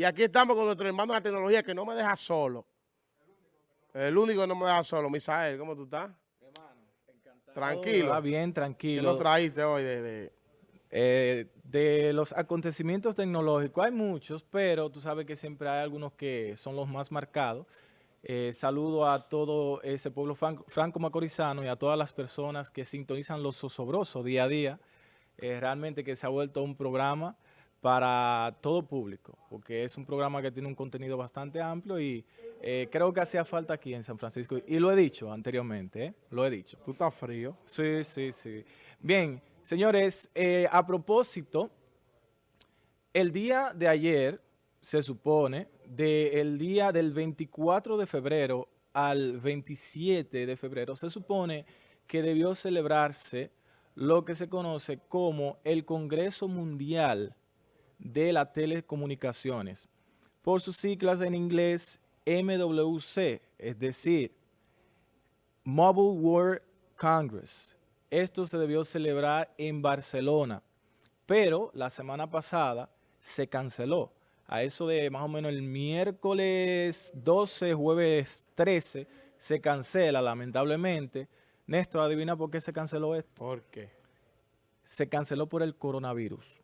Y aquí estamos con nuestro hermano de la tecnología que no me deja solo. El único que no me deja solo. Misael, ¿cómo tú estás? Tranquilo. Está bien, ¿Qué tranquilo. nos traíste hoy de, de- Eh, de los acontecimientos tecnológicos hay muchos, pero tú sabes que siempre hay algunos que son los más marcados. Eh, saludo a todo ese pueblo fran- franco-macorizano y a todas las personas que sintonizan los Zosobrosos día a día. Eh, realmente que se ha vuelto un programa para todo público, porque es un programa que tiene un contenido bastante amplio y eh, creo que hacía falta aquí en San Francisco. Y lo he dicho anteriormente, ¿eh? lo he dicho. Tú estás frío. Sí, sí, sí. Bien, señores, eh, a propósito, el día de ayer se supone, del día del 24 de febrero al 27 de febrero, se supone que debió celebrarse lo que se conoce como el Congreso Mundial de las Telecomunicaciones, por sus siglas en inglés MWC, es decir, Mobile World Congress. Esto se debió celebrar en Barcelona, pero la semana pasada se canceló. A eso de más o menos el miércoles 12, jueves 13, se cancela lamentablemente. Néstor, adivina por qué se canceló esto. ¿Por qué? Se canceló por el coronavirus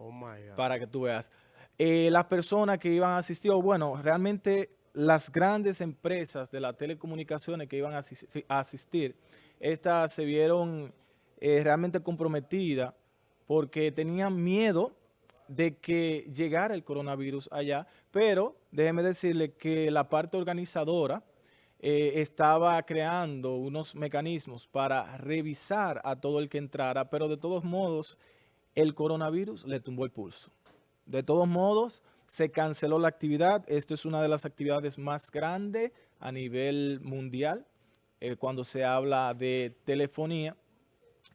Oh my God. para que tú veas. Eh, las personas que iban a asistir, bueno, realmente las grandes empresas de las telecomunicaciones que iban a asistir, estas se vieron eh, realmente comprometidas porque tenían miedo de que llegara el coronavirus allá, pero déjeme decirle que la parte organizadora eh, estaba creando unos mecanismos para revisar a todo el que entrara, pero de todos modos el coronavirus le tumbó el pulso. De todos modos, se canceló la actividad. Esto es una de las actividades más grandes a nivel mundial eh, cuando se habla de telefonía.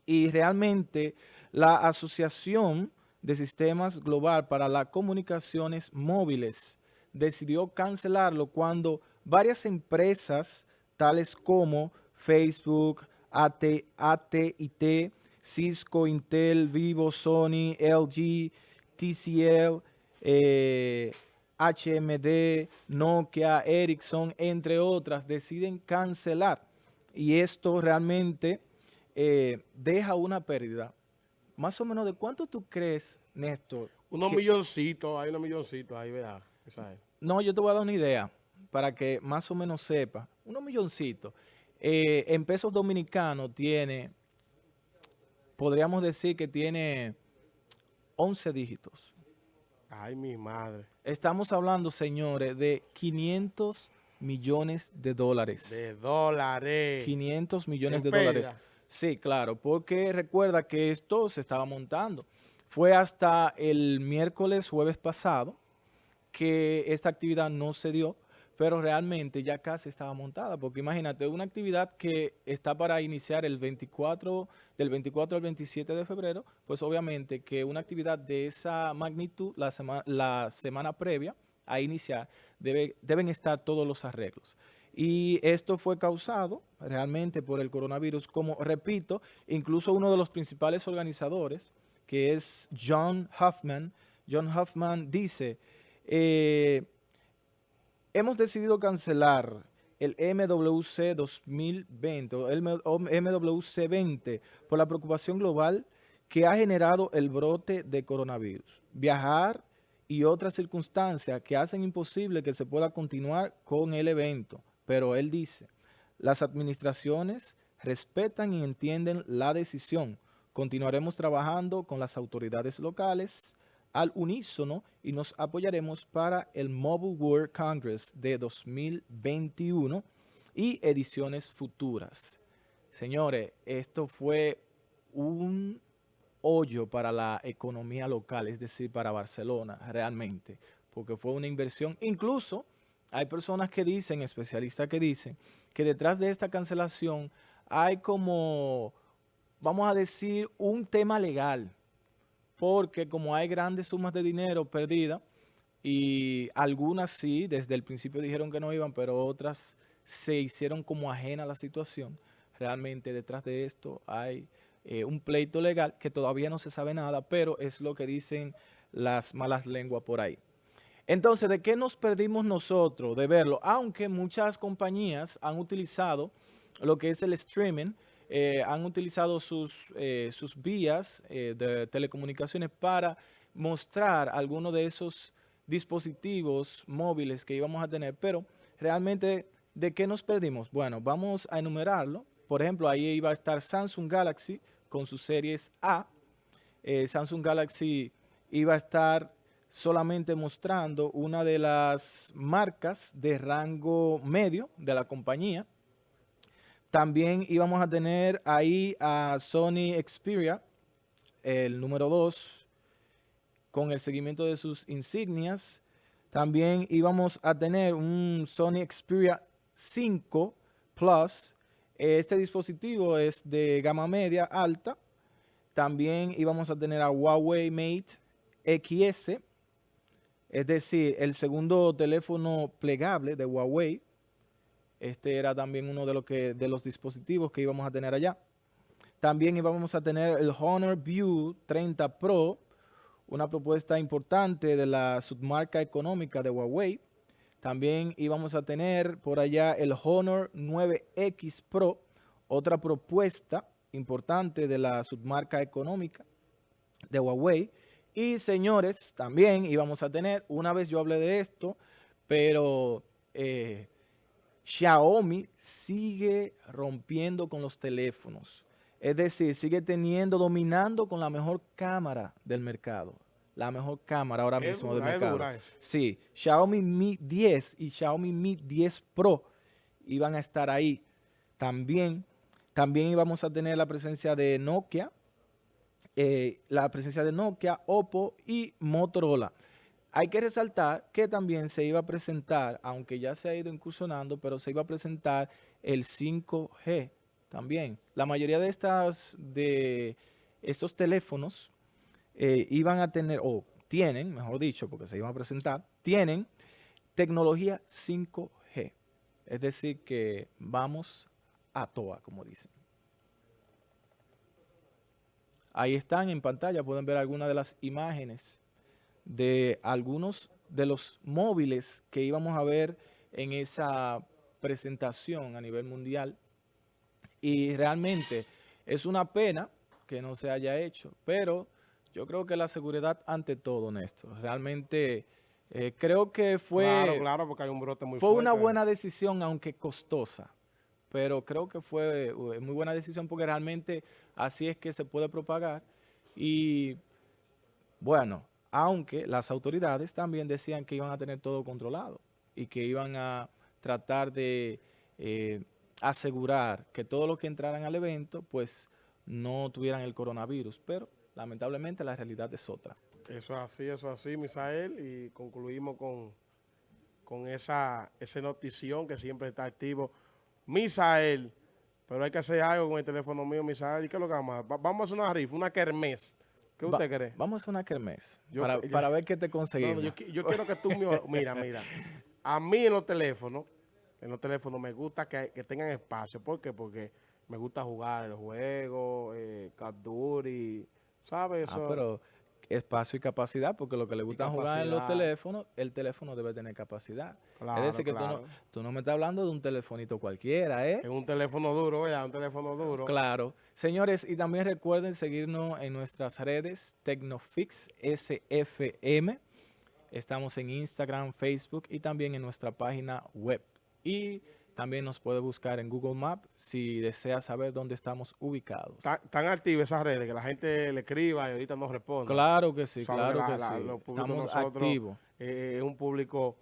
Y realmente la Asociación de Sistemas Global para las Comunicaciones Móviles decidió cancelarlo cuando varias empresas, tales como Facebook, AT, AT&T, Cisco, Intel, Vivo, Sony, LG, TCL, eh, HMD, Nokia, Ericsson, entre otras, deciden cancelar. Y esto realmente eh, deja una pérdida. Más o menos, ¿de cuánto tú crees, Néstor? Unos que- milloncitos, hay unos milloncitos ahí, es. No, yo te voy a dar una idea para que más o menos sepa. Unos milloncitos. Eh, en pesos dominicanos tiene, podríamos decir que tiene 11 dígitos. Ay, mi madre. Estamos hablando, señores, de 500 millones de dólares. De dólares. 500 millones de dólares. Sí, claro, porque recuerda que esto se estaba montando. Fue hasta el miércoles, jueves pasado, que esta actividad no se dio, pero realmente ya casi estaba montada, porque imagínate, una actividad que está para iniciar el 24, del 24 al 27 de febrero, pues obviamente que una actividad de esa magnitud la, sema- la semana previa a iniciar, debe- deben estar todos los arreglos. Y esto fue causado realmente por el coronavirus, como repito, incluso uno de los principales organizadores, que es John Huffman, John Huffman dice, eh, hemos decidido cancelar el MWC 2020 o el MWC 20 por la preocupación global que ha generado el brote de coronavirus. Viajar y otras circunstancias que hacen imposible que se pueda continuar con el evento. Pero él dice, las administraciones respetan y entienden la decisión. Continuaremos trabajando con las autoridades locales al unísono y nos apoyaremos para el Mobile World Congress de 2021 y ediciones futuras. Señores, esto fue un hoyo para la economía local, es decir, para Barcelona, realmente, porque fue una inversión. Incluso hay personas que dicen, especialistas que dicen, que detrás de esta cancelación hay como, vamos a decir, un tema legal, porque como hay grandes sumas de dinero perdidas, y algunas sí, desde el principio dijeron que no iban, pero otras se hicieron como ajena a la situación. Realmente detrás de esto hay eh, un pleito legal que todavía no se sabe nada, pero es lo que dicen las malas lenguas por ahí. Entonces, ¿de qué nos perdimos nosotros de verlo? Aunque muchas compañías han utilizado lo que es el streaming, eh, han utilizado sus, eh, sus vías eh, de telecomunicaciones para mostrar algunos de esos dispositivos móviles que íbamos a tener, pero realmente, ¿de qué nos perdimos? Bueno, vamos a enumerarlo. Por ejemplo, ahí iba a estar Samsung Galaxy con sus series A. Samsung Galaxy iba a estar solamente mostrando una de las marcas de rango medio de la compañía. También íbamos a tener ahí a Sony Xperia, el número 2, con el seguimiento de sus insignias. También íbamos a tener un Sony Xperia 5 Plus. Este dispositivo es de gama media alta. También íbamos a tener a Huawei Mate XS, es decir, el segundo teléfono plegable de Huawei. Este era también uno de, los dispositivos que íbamos a tener allá. También íbamos a tener el Honor View 30 Pro, una propuesta importante de la submarca económica de Huawei. También íbamos a tener por allá el Honor 9X Pro, otra propuesta importante de la submarca económica de Huawei. Y señores, también íbamos a tener, una vez yo hablé de esto, pero eh, Xiaomi sigue rompiendo con los teléfonos. Es decir, sigue teniendo, dominando con la mejor cámara del mercado. La mejor cámara ahora mismo del mercado. Sí, Xiaomi Mi 10 y Xiaomi Mi 10 Pro iban a estar ahí. También, también íbamos a tener la presencia de Nokia, eh, la presencia de Nokia, Oppo y Motorola. Hay que resaltar que también se iba a presentar, aunque ya se ha ido incursionando, pero se iba a presentar el 5G también. La mayoría de estas de estos teléfonos eh, iban a tener, o tienen, mejor dicho, porque se iban a presentar, tienen tecnología 5G. Es decir, que vamos a toa, como dicen. Ahí están en pantalla, pueden ver algunas de las imágenes de algunos de los móviles que íbamos a ver en esa presentación a nivel mundial. Y realmente es una pena que no se haya hecho, pero yo creo que la seguridad ante todo, Néstor. Realmente eh, creo que fue, claro, claro, porque hay un brote muy fue una buena decisión, aunque costosa pero creo que fue eh, muy buena decisión porque realmente así es que se puede propagar. Y bueno, aunque las autoridades también decían que iban a tener todo controlado y que iban a tratar de eh, asegurar que todos los que entraran al evento pues no tuvieran el coronavirus, pero lamentablemente la realidad es otra. Eso es así, eso es así, Misael, y concluimos con, con esa, esa notición que siempre está activo Misael, pero hay que hacer algo con el teléfono mío, Misael. ¿Y qué es lo que vamos a hacer? Vamos a hacer una rifa, una kermés. ¿Qué usted cree? Vamos a una kermés para, ver qué te conseguimos. yo, quiero que tú me... Mira, mira. A mí en los teléfonos, en los teléfonos me gusta que, tengan espacio. ¿Por qué? Porque me gusta jugar el juego, eh, Duty, ¿sabes? Ah, pero espacio y capacidad, porque lo que le gusta jugar en los teléfonos, el teléfono debe tener capacidad. es decir, que tú, no, tú no me estás hablando de un telefonito cualquiera, ¿eh? Es un teléfono duro, ya, un teléfono duro. Claro. Señores, y también recuerden seguirnos en nuestras redes Tecnofix SFM. Estamos en Instagram, Facebook y también en nuestra página web. Y también nos puede buscar en Google Maps si desea saber dónde estamos ubicados. Tan activas esas redes que la gente le escriba y ahorita nos responde. Claro que sí, claro que sí. Estamos activos. Eh, es un público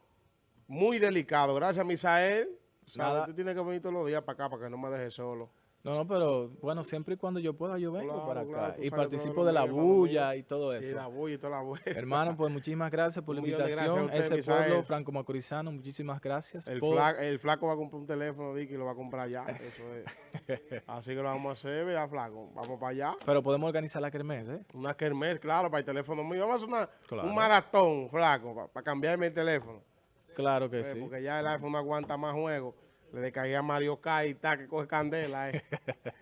muy delicado. Gracias, Misael. Nada. Tú tienes que venir todos los días para acá para que no me dejes solo. No, no, pero bueno, siempre y cuando yo pueda, yo vengo para acá. y participo de la bulla y todo eso. Y la bulla y toda la bulla. Hermano, pues muchísimas gracias por la invitación. Ese pueblo franco-macorizano, muchísimas gracias. El, flaco, el, flaco, va a comprar un teléfono, Dicky, y lo va a comprar ya. Eso es. Así que lo vamos a hacer, ya, flaco. Vamos para allá. Pero podemos organizar la kermés, ¿eh? Una kermés, claro, para el teléfono mío. Vamos a hacer un maratón, flaco, para, cambiarme el teléfono. Claro que sí. Porque ya el iPhone no aguanta más juegos. Le descargué a Mario Kart y tal, que coge candela. Eh.